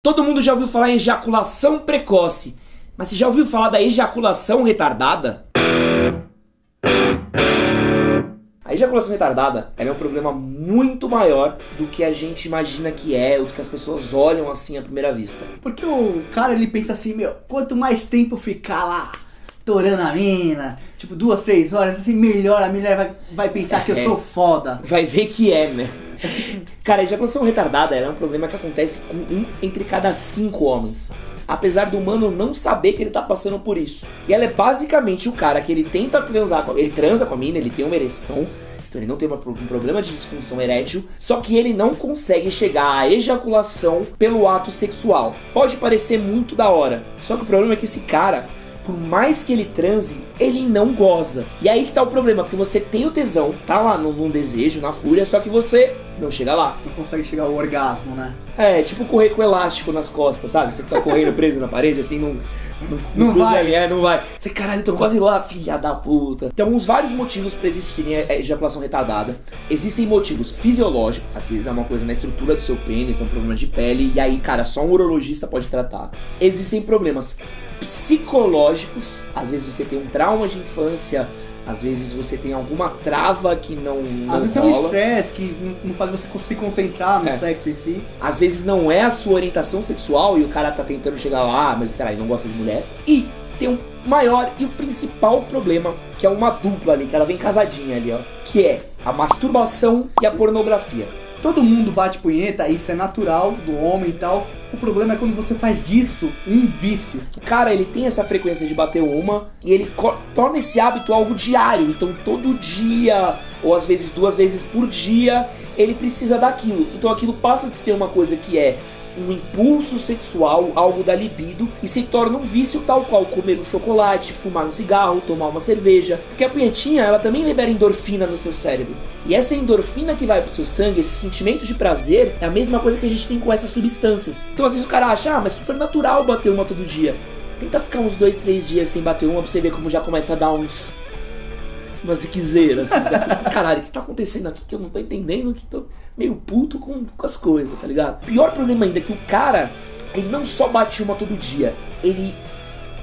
Todo mundo já ouviu falar em ejaculação precoce, mas você já ouviu falar da ejaculação retardada? A ejaculação retardada é um problema muito maior do que a gente imagina que é, ou do que as pessoas olham assim à primeira vista. Porque o cara ele pensa assim, meu, quanto mais tempo ficar lá torando a mina, tipo duas, três horas, assim, melhor a mulher vai, vai pensar que eu É. sou foda. Vai ver que é, né? Cara, ejaculação retardada é um problema que acontece com um entre cada cinco homens. Apesar do humano não saber que ele tá passando por isso. E ela é basicamente o cara que ele tenta transar com Ele transa com a mina, ele tem uma ereção. Então ele não tem um problema de disfunção erétil. Só que ele não consegue chegar à ejaculação pelo ato sexual. Pode parecer muito da hora. Só que o problema é que esse cara, por mais que ele transe, ele não goza. E aí que tá o problema, porque você tem o tesão, tá lá num, desejo, na fúria, só que você não chega lá. Não consegue chegar ao orgasmo, né? É, tipo correr com elástico nas costas, sabe? Você fica correndo preso na parede, assim, não. Não, Não vai. é, não vai. Você, caralho, tô quase lá, filha da puta. Tem uns vários motivos pra existirem a a ejaculação retardada. Existem motivos fisiológicos, às vezes é uma coisa na estrutura do seu pênis, é um problema de pele, e aí, cara, só um urologista pode tratar. Existem problemas psicológicos, às vezes você tem um trauma de infância, às vezes você tem alguma trava que não, não Às vezes é um rola. estresse que não- faz você se concentrar no É. sexo em si. Às vezes não é a sua orientação sexual e o cara tá tentando chegar lá, mas sei lá, ele não gosta de mulher. E tem um maior e o principal problema, que é uma dupla ali, que ela vem casadinha ali, ó. Que é a masturbação e a pornografia. Todo mundo bate punheta, isso é natural do homem e tal. O problema é quando você faz disso um vício. Cara, ele tem essa frequência de bater uma e ele torna esse hábito algo diário. Então, todo dia, ou às vezes duas vezes por dia, ele precisa daquilo. Então, aquilo passa de ser uma coisa que é um impulso sexual, algo da libido, e se torna um vício tal qual comer um chocolate, fumar um cigarro, tomar uma cerveja. Porque a punhetinha, ela também libera endorfina no seu cérebro. E essa endorfina que vai pro seu sangue, esse sentimento de prazer, é a mesma coisa que a gente tem com essas substâncias. Então às vezes o cara acha, ah, mas é super natural bater uma todo dia. Tenta ficar uns dois, três dias sem bater uma pra você ver como já começa a dar uns. Umas ziquezeiras. Assim, Caralho, o que tá acontecendo aqui que eu não tô entendendo? Que tô meio puto com, com as coisas, tá ligado? Pior problema ainda é que o cara, ele não só bate uma todo dia, ele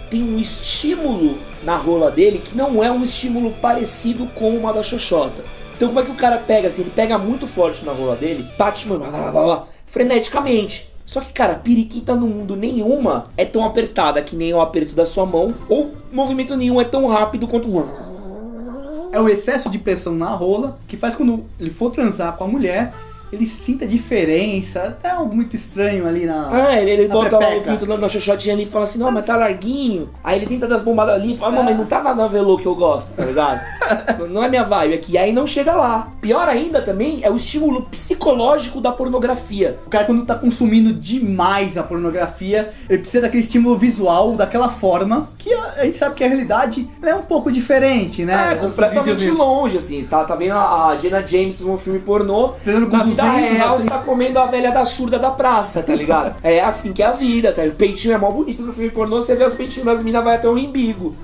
tem um estímulo na rola dele que não é um estímulo parecido com uma da Xoxota. Então como é que o cara pega assim? Ele pega muito forte na rola dele, bate, mano, lá, lá, lá, freneticamente. Só que, cara, periquita no mundo nenhuma é tão apertada que nem o aperto da sua mão, ou movimento nenhum é tão rápido quanto. É o excesso de pressão na rola que faz quando ele for transar com a mulher, ele sinta diferença, até algo muito estranho ali na. Ah, ele, ele na bota o pinto na, na xoxotinha ali e fala assim, não, mas tá larguinho. Aí ele tenta dar as bombadas ali e fala, não, mas não tá na, na velô que eu gosto, tá ligado? Não, é minha vibe aqui. E aí não chega lá. Pior ainda também é o estímulo psicológico da pornografia. O cara, quando tá consumindo demais a pornografia, ele precisa daquele estímulo visual, daquela forma, que a, gente sabe que a realidade é um pouco diferente, né? É, completamente longe, assim. Você tá, tá vendo a, a Jenna James num filme pornô. Na vida 200, real, assim. você tá comendo a velha da surda da praça, tá ligado? é assim que é a vida, tá? O peitinho é mó bonito no filme pornô, você vê os peitinhos das minas, vai até o embigo.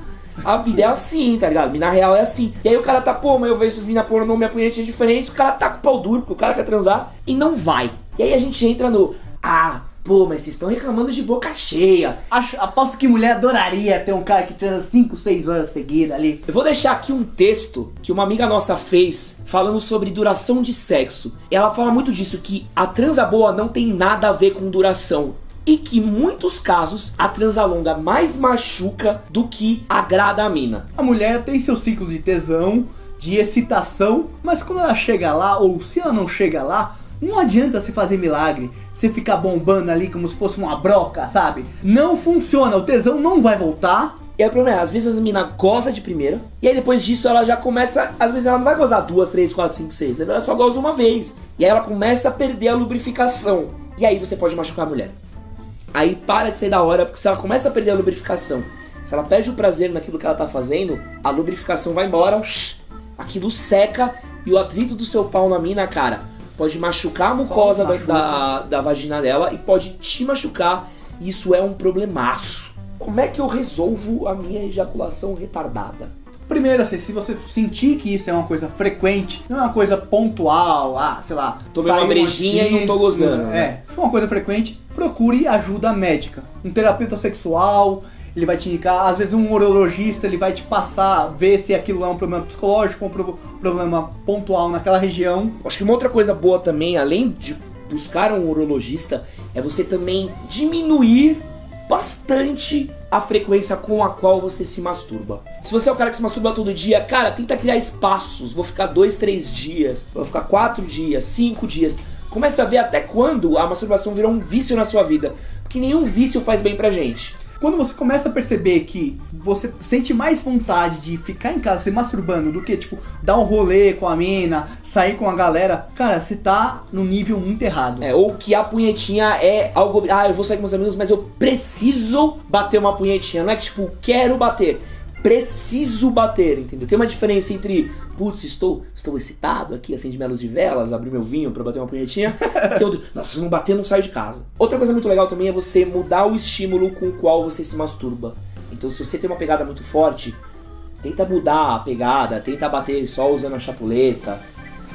A vida é assim, tá ligado? Mina real é assim. E aí o cara tá, pô, mas eu vejo mina pornô, minha punhetinha é diferente, o cara tá com o pau duro, porque o cara quer transar e não vai. E aí a gente entra no, ah, pô, mas vocês estão reclamando de boca cheia. Acho, aposto que mulher adoraria ter um cara que transa 5, 6 horas seguidas ali. Eu vou deixar aqui um texto que uma amiga nossa fez falando sobre duração de sexo. Ela fala muito disso, que a transa boa não tem nada a ver com duração. E que em muitos casos a transa longa mais machuca do que agrada a mina. A mulher tem seu ciclo de tesão, de excitação, mas quando ela chega lá, ou se ela não chega lá, não adianta se fazer milagre. Você ficar bombando ali como se fosse uma broca, sabe? Não funciona, o tesão não vai voltar. E aí o problema é, às vezes a mina goza de primeira, e aí depois disso ela já começa. Às vezes ela não vai gozar duas, três, quatro, cinco, seis, ela só goza uma vez. E aí ela começa a perder a lubrificação. E aí você pode machucar a mulher. Aí para de ser da hora, porque se ela começa a perder a lubrificação, se ela perde o prazer naquilo que ela tá fazendo, a lubrificação vai embora, aquilo seca e o atrito do seu pau na mina, cara, pode machucar a mucosa da, da, da vagina dela e pode te machucar. E isso é um problemaço. Como é que eu resolvo a minha ejaculação retardada? Primeiro, assim, se você sentir que isso é uma coisa frequente, não é uma coisa pontual, ah, sei lá. Tomei uma brejinha e não tô gozando, né? É, se for uma coisa frequente, procure ajuda médica. Um terapeuta sexual, ele vai te indicar, às vezes um urologista, ele vai te passar, ver se aquilo é um problema psicológico, um pro- problema pontual naquela região. Acho que uma outra coisa boa também, além de buscar um urologista, é você também diminuir bastante a frequência com a qual você se masturba. Se você é o cara que se masturba todo dia, cara, tenta criar espaços. Vou ficar dois, três dias, vou ficar quatro dias, cinco dias. Começa a ver até quando a masturbação virou um vício na sua vida. Porque nenhum vício faz bem pra gente. Quando você começa a perceber que você sente mais vontade de ficar em casa se masturbando do que, tipo, dar um rolê com a mina, sair com a galera, cara, você tá no nível muito errado. É, ou que a punhetinha é algo. Ah, eu vou sair com meus amigos, mas eu preciso bater uma punhetinha. Não é que, tipo, quero bater. Preciso bater, entendeu? Tem uma diferença entre, putz, estou, estou excitado aqui, acendi minha luz de velas, abri meu vinho pra bater uma punhetinha. Tem outro, nossa, se não bater, não saio de casa. Outra coisa muito legal também é você mudar o estímulo com o qual você se masturba. Então, se você tem uma pegada muito forte, tenta mudar a pegada, tenta bater só usando a chapuleta,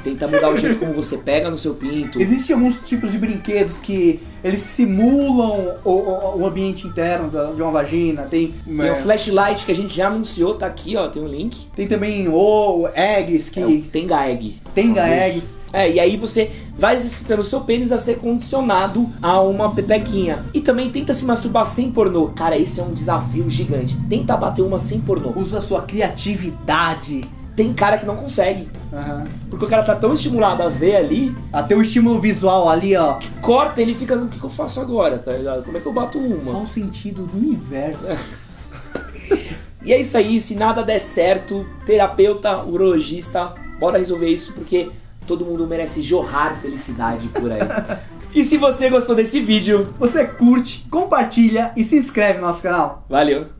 tenta mudar o jeito como você pega no seu pinto. Existem alguns tipos de brinquedos que eles simulam o, o- o ambiente interno da- de uma vagina. Tem, Tem o flashlight que a gente já anunciou, tá aqui, ó, tem um link. tem também o eggs que É o Tenga Egg. Tenga Famoso. eggs. É, e aí você vai exercitando o seu pênis a ser condicionado a uma pepequinha. E também tenta se masturbar sem pornô. Cara, esse é um desafio gigante. Tenta bater uma sem pornô. usa a sua criatividade. Tem cara que não consegue. Aham. Porque o cara tá tão estimulado a ver ali, Até o estímulo visual ali, ó. corta ele fica, o que, que eu faço agora, tá ligado? Como é que eu bato uma? Qual o sentido do universo? E é isso aí, se nada der certo, terapeuta, urologista, bora resolver isso porque todo mundo merece jorrar felicidade por aí. e se você gostou desse vídeo, Você curte, compartilha e se inscreve no nosso canal. valeu!